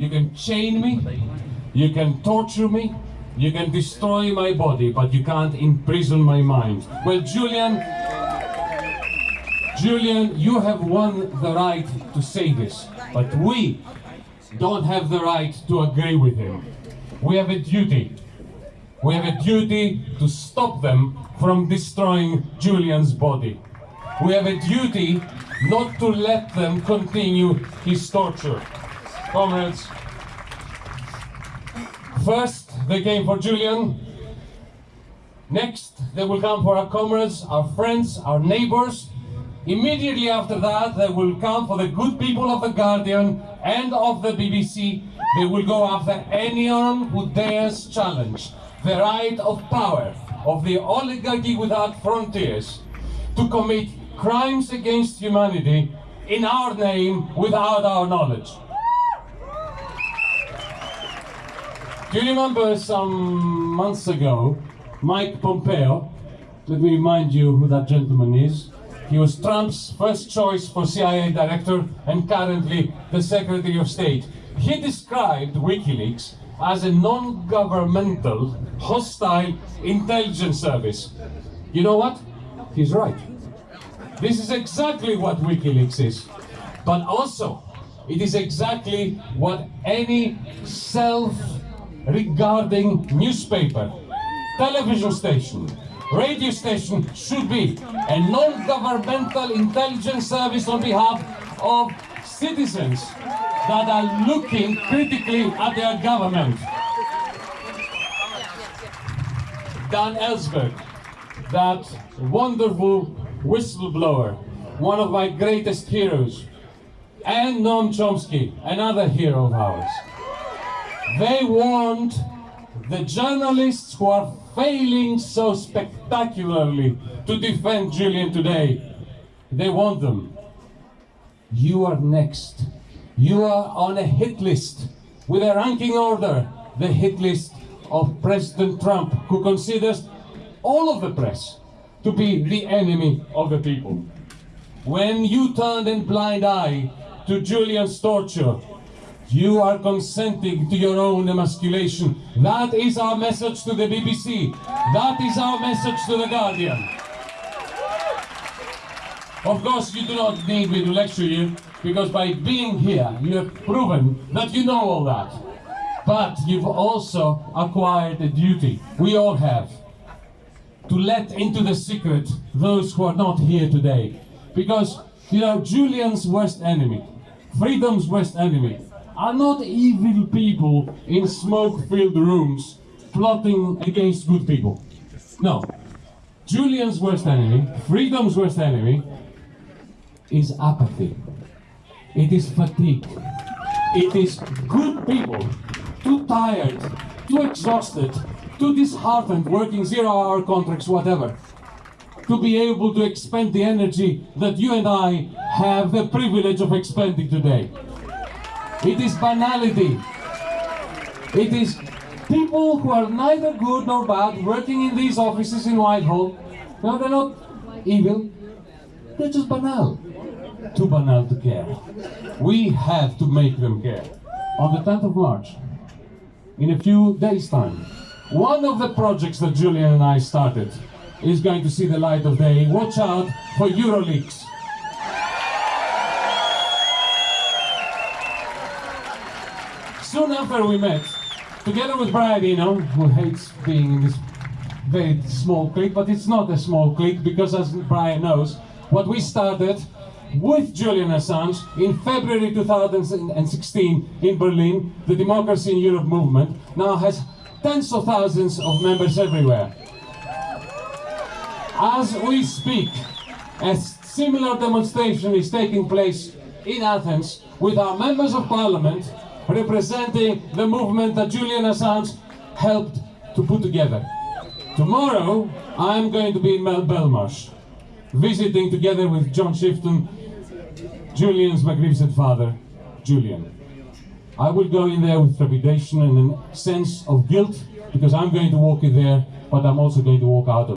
you can chain me, you can torture me, you can destroy my body, but you can't imprison my mind. Well, Julian, Julian, you have won the right to say this, but we don't have the right to agree with him. We have a duty. We have a duty to stop them from destroying Julian's body. We have a duty not to let them continue his torture. Comrades, first they came for Julian, next they will come for our comrades, our friends, our neighbors, Immediately after that, they will come for the good people of The Guardian and of the BBC. They will go after anyone who dares challenge the right of power of the oligarchy without frontiers to commit crimes against humanity in our name without our knowledge. Do you remember some months ago, Mike Pompeo, let me remind you who that gentleman is, he was Trump's first choice for CIA director and currently the Secretary of State. He described WikiLeaks as a non-governmental, hostile intelligence service. You know what? He's right. This is exactly what WikiLeaks is. But also, it is exactly what any self-regarding newspaper, television station, radio station should be a non-governmental intelligence service on behalf of citizens that are looking critically at their government. Dan Ellsberg, that wonderful whistleblower, one of my greatest heroes, and Noam Chomsky, another hero of ours. They warned the journalists who are failing so spectacularly to defend Julian today. They want them. You are next. You are on a hit list with a ranking order, the hit list of President Trump, who considers all of the press to be the enemy of the people. When you turned a blind eye to Julian's torture, you are consenting to your own emasculation. That is our message to the BBC. That is our message to The Guardian. Of course, you do not need me to lecture you, because by being here, you have proven that you know all that. But you've also acquired a duty, we all have, to let into the secret those who are not here today. Because, you know, Julian's worst enemy, freedom's worst enemy, are not evil people in smoke-filled rooms plotting against good people. No. Julian's worst enemy, freedom's worst enemy, is apathy. It is fatigue. It is good people, too tired, too exhausted, too disheartened, working zero-hour contracts, whatever, to be able to expend the energy that you and I have the privilege of expending today. It is banality. It is people who are neither good nor bad working in these offices in Whitehall. No, they're not evil. They're just banal. Too banal to care. We have to make them care. On the 10th of March, in a few days' time, one of the projects that Julian and I started is going to see the light of day. Watch out for Euroleaks. Soon after we met, together with Brian Eno, who hates being in this very small clique, but it's not a small clique because as Brian knows, what we started with Julian Assange in February 2016 in Berlin, the Democracy in Europe movement now has tens of thousands of members everywhere. As we speak, a similar demonstration is taking place in Athens with our members of parliament representing the movement that Julian Assange helped to put together. Tomorrow, I'm going to be in Belmarsh, visiting together with John Shipton, Julian's magnificent father, Julian. I will go in there with trepidation and a sense of guilt, because I'm going to walk in there, but I'm also going to walk out of